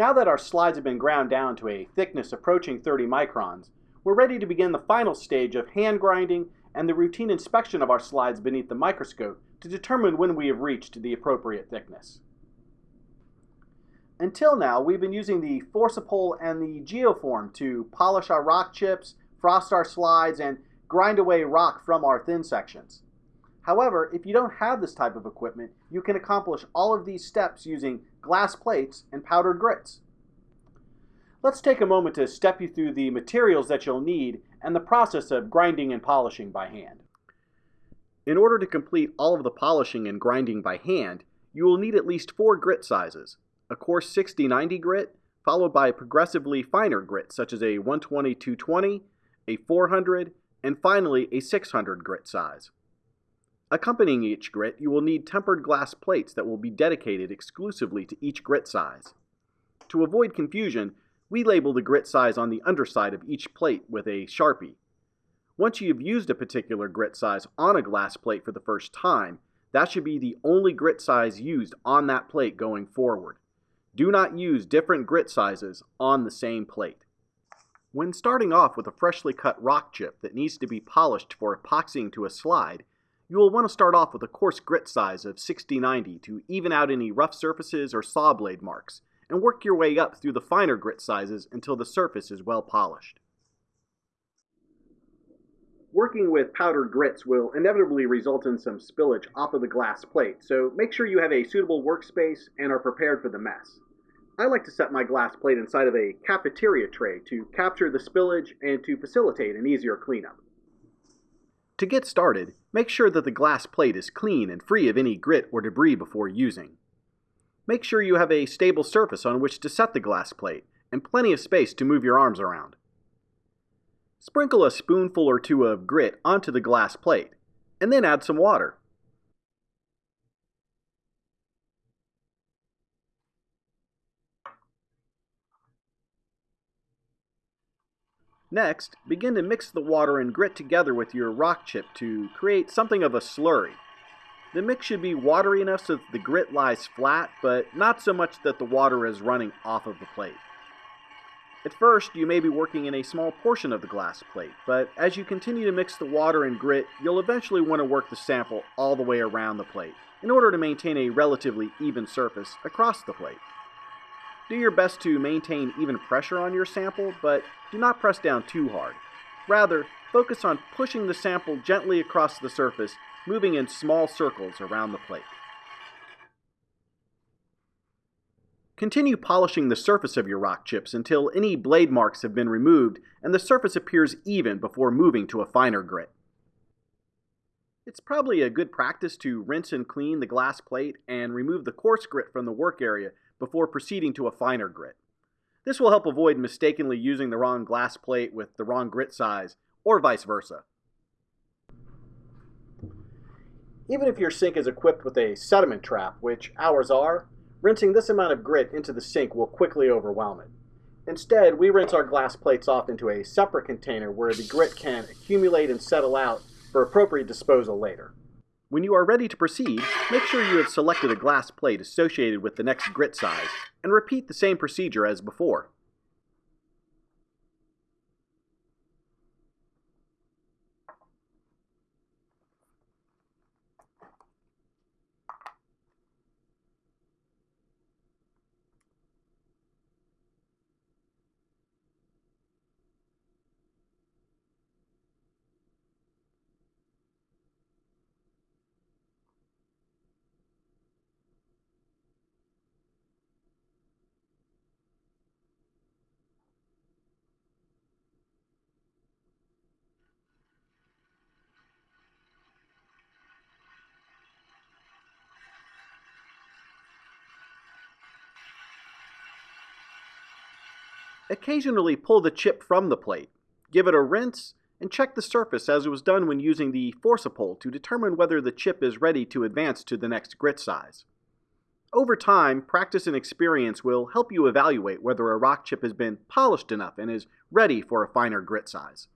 Now that our slides have been ground down to a thickness approaching 30 microns, we're ready to begin the final stage of hand grinding and the routine inspection of our slides beneath the microscope to determine when we have reached the appropriate thickness. Until now, we've been using the Forcipol and the Geoform to polish our rock chips, frost our slides, and grind away rock from our thin sections. However, if you don't have this type of equipment, you can accomplish all of these steps using glass plates and powdered grits. Let's take a moment to step you through the materials that you'll need and the process of grinding and polishing by hand. In order to complete all of the polishing and grinding by hand, you will need at least four grit sizes, a coarse 60-90 grit, followed by progressively finer grit such as a 120-220, a 400, and finally a 600 grit size. Accompanying each grit, you will need tempered glass plates that will be dedicated exclusively to each grit size. To avoid confusion, we label the grit size on the underside of each plate with a Sharpie. Once you've used a particular grit size on a glass plate for the first time, that should be the only grit size used on that plate going forward. Do not use different grit sizes on the same plate. When starting off with a freshly cut rock chip that needs to be polished for epoxying to a slide, you will want to start off with a coarse grit size of 60-90 to even out any rough surfaces or saw blade marks, and work your way up through the finer grit sizes until the surface is well polished. Working with powdered grits will inevitably result in some spillage off of the glass plate, so make sure you have a suitable workspace and are prepared for the mess. I like to set my glass plate inside of a cafeteria tray to capture the spillage and to facilitate an easier cleanup. To get started, make sure that the glass plate is clean and free of any grit or debris before using. Make sure you have a stable surface on which to set the glass plate, and plenty of space to move your arms around. Sprinkle a spoonful or two of grit onto the glass plate, and then add some water. Next, begin to mix the water and grit together with your rock chip to create something of a slurry. The mix should be watery enough so that the grit lies flat, but not so much that the water is running off of the plate. At first, you may be working in a small portion of the glass plate, but as you continue to mix the water and grit, you'll eventually want to work the sample all the way around the plate in order to maintain a relatively even surface across the plate. Do your best to maintain even pressure on your sample, but do not press down too hard. Rather, focus on pushing the sample gently across the surface moving in small circles around the plate. Continue polishing the surface of your rock chips until any blade marks have been removed and the surface appears even before moving to a finer grit. It's probably a good practice to rinse and clean the glass plate and remove the coarse grit from the work area before proceeding to a finer grit. This will help avoid mistakenly using the wrong glass plate with the wrong grit size, or vice versa. Even if your sink is equipped with a sediment trap, which ours are, rinsing this amount of grit into the sink will quickly overwhelm it. Instead, we rinse our glass plates off into a separate container where the grit can accumulate and settle out for appropriate disposal later. When you are ready to proceed, make sure you have selected a glass plate associated with the next grit size, and repeat the same procedure as before. Occasionally pull the chip from the plate, give it a rinse, and check the surface as it was done when using the Forcipol to determine whether the chip is ready to advance to the next grit size. Over time, practice and experience will help you evaluate whether a rock chip has been polished enough and is ready for a finer grit size.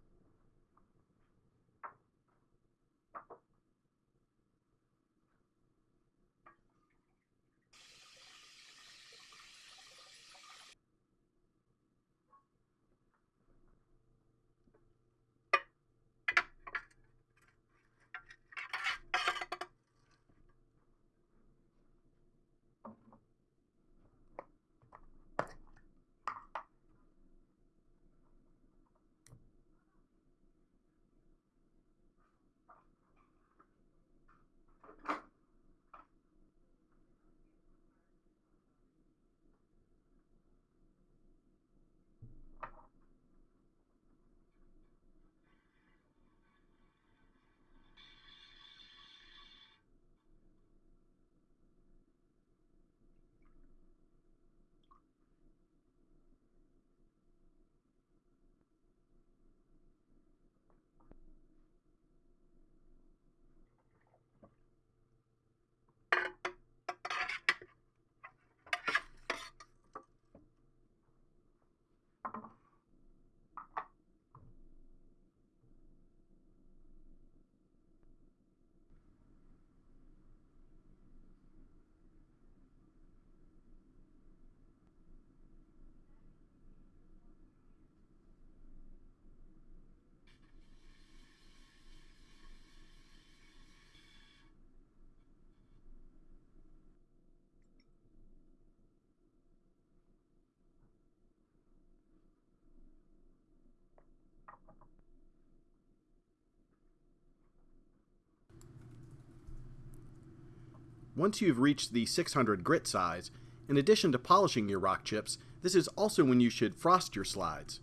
Once you've reached the 600 grit size, in addition to polishing your rock chips, this is also when you should frost your slides.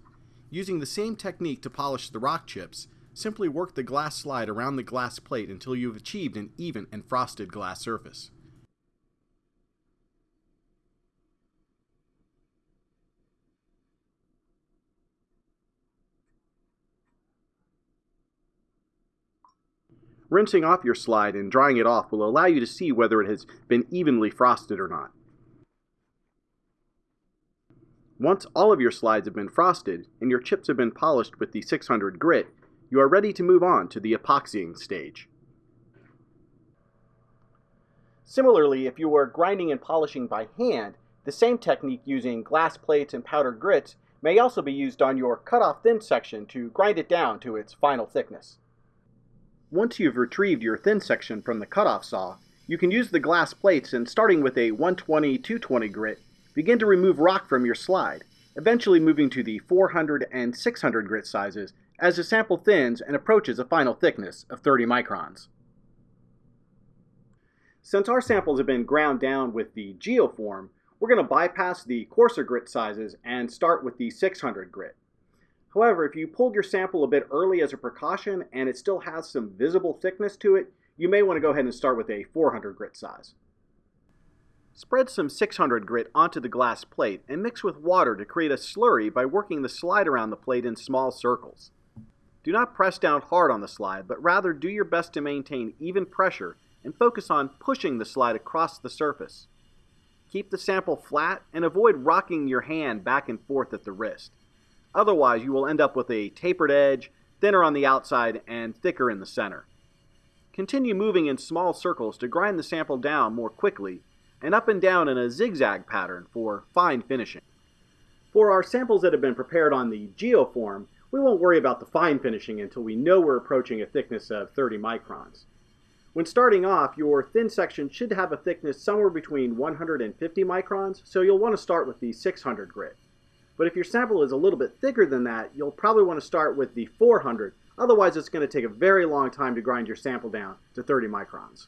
Using the same technique to polish the rock chips, simply work the glass slide around the glass plate until you've achieved an even and frosted glass surface. Rinsing off your slide and drying it off will allow you to see whether it has been evenly frosted or not. Once all of your slides have been frosted and your chips have been polished with the 600 grit, you are ready to move on to the epoxying stage. Similarly, if you were grinding and polishing by hand, the same technique using glass plates and powdered grits may also be used on your cut-off thin section to grind it down to its final thickness. Once you've retrieved your thin section from the cutoff saw, you can use the glass plates and starting with a 120-220 grit, begin to remove rock from your slide, eventually moving to the 400 and 600 grit sizes as the sample thins and approaches a final thickness of 30 microns. Since our samples have been ground down with the geoform, we're going to bypass the coarser grit sizes and start with the 600 grit. However, if you pulled your sample a bit early as a precaution and it still has some visible thickness to it, you may want to go ahead and start with a 400 grit size. Spread some 600 grit onto the glass plate and mix with water to create a slurry by working the slide around the plate in small circles. Do not press down hard on the slide, but rather do your best to maintain even pressure and focus on pushing the slide across the surface. Keep the sample flat and avoid rocking your hand back and forth at the wrist. Otherwise, you will end up with a tapered edge, thinner on the outside, and thicker in the center. Continue moving in small circles to grind the sample down more quickly, and up and down in a zigzag pattern for fine finishing. For our samples that have been prepared on the geoform, we won't worry about the fine finishing until we know we're approaching a thickness of 30 microns. When starting off, your thin section should have a thickness somewhere between 150 microns, so you'll want to start with the 600 grit. But if your sample is a little bit thicker than that, you'll probably want to start with the 400. Otherwise, it's going to take a very long time to grind your sample down to 30 microns.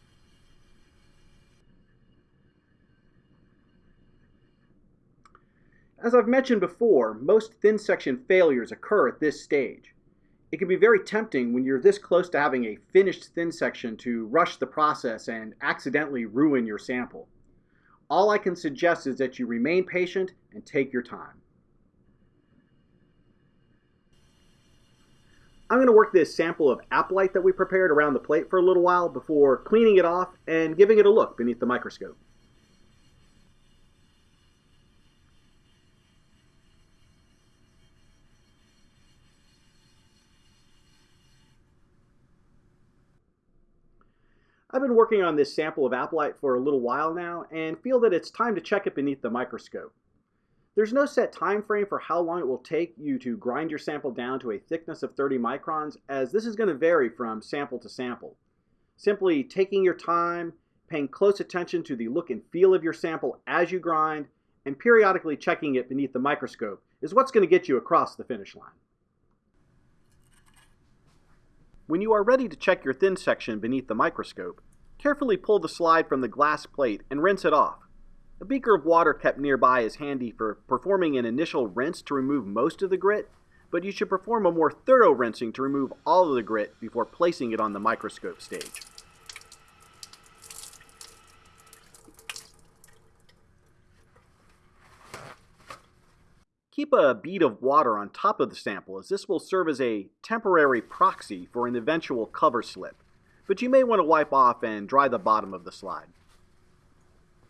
As I've mentioned before, most thin section failures occur at this stage. It can be very tempting when you're this close to having a finished thin section to rush the process and accidentally ruin your sample. All I can suggest is that you remain patient and take your time. I'm going to work this sample of Aplite that we prepared around the plate for a little while before cleaning it off and giving it a look beneath the microscope. I've been working on this sample of Aplite for a little while now and feel that it's time to check it beneath the microscope. There's no set time frame for how long it will take you to grind your sample down to a thickness of 30 microns, as this is going to vary from sample to sample. Simply taking your time, paying close attention to the look and feel of your sample as you grind, and periodically checking it beneath the microscope is what's going to get you across the finish line. When you are ready to check your thin section beneath the microscope, carefully pull the slide from the glass plate and rinse it off. A beaker of water kept nearby is handy for performing an initial rinse to remove most of the grit, but you should perform a more thorough rinsing to remove all of the grit before placing it on the microscope stage. Keep a bead of water on top of the sample as this will serve as a temporary proxy for an eventual cover slip, but you may want to wipe off and dry the bottom of the slide.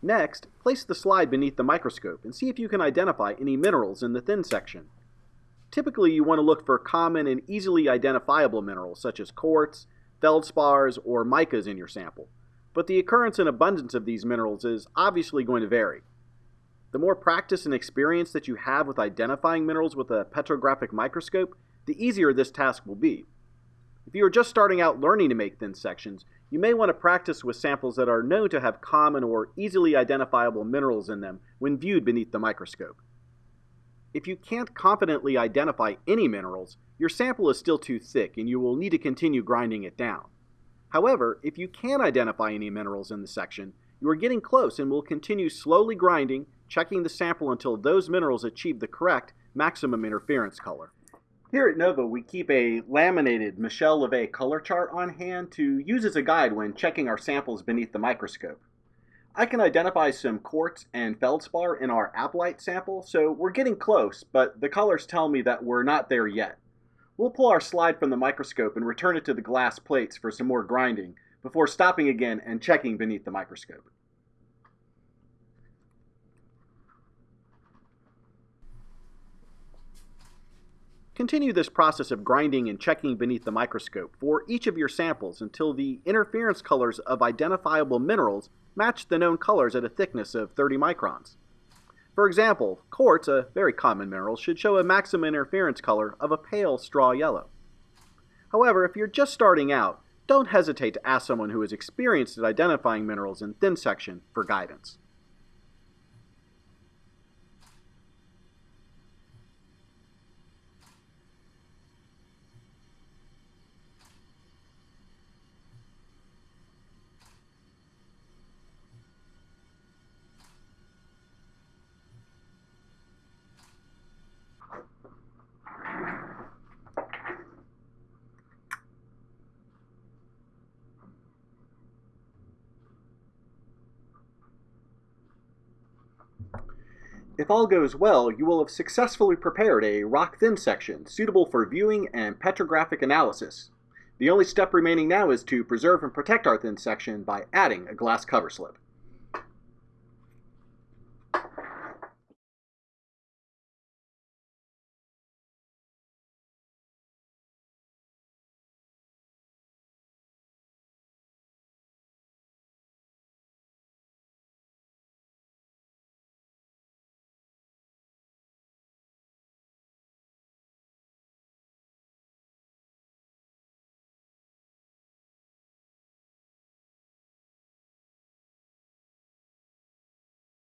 Next, place the slide beneath the microscope and see if you can identify any minerals in the thin section. Typically, you want to look for common and easily identifiable minerals such as quartz, feldspars, or micas in your sample, but the occurrence and abundance of these minerals is obviously going to vary. The more practice and experience that you have with identifying minerals with a petrographic microscope, the easier this task will be. If you are just starting out learning to make thin sections, you may want to practice with samples that are known to have common or easily identifiable minerals in them when viewed beneath the microscope. If you can't confidently identify any minerals, your sample is still too thick and you will need to continue grinding it down. However, if you can identify any minerals in the section, you are getting close and will continue slowly grinding, checking the sample until those minerals achieve the correct maximum interference color. Here at NOVA, we keep a laminated Michel-Lévy color chart on hand to use as a guide when checking our samples beneath the microscope. I can identify some quartz and feldspar in our Aplite sample, so we're getting close, but the colors tell me that we're not there yet. We'll pull our slide from the microscope and return it to the glass plates for some more grinding before stopping again and checking beneath the microscope. Continue this process of grinding and checking beneath the microscope for each of your samples until the interference colors of identifiable minerals match the known colors at a thickness of 30 microns. For example, quartz, a very common mineral, should show a maximum interference color of a pale straw yellow. However, if you're just starting out, don't hesitate to ask someone who is experienced at identifying minerals in thin section for guidance. If all goes well, you will have successfully prepared a rock thin section suitable for viewing and petrographic analysis. The only step remaining now is to preserve and protect our thin section by adding a glass cover slip.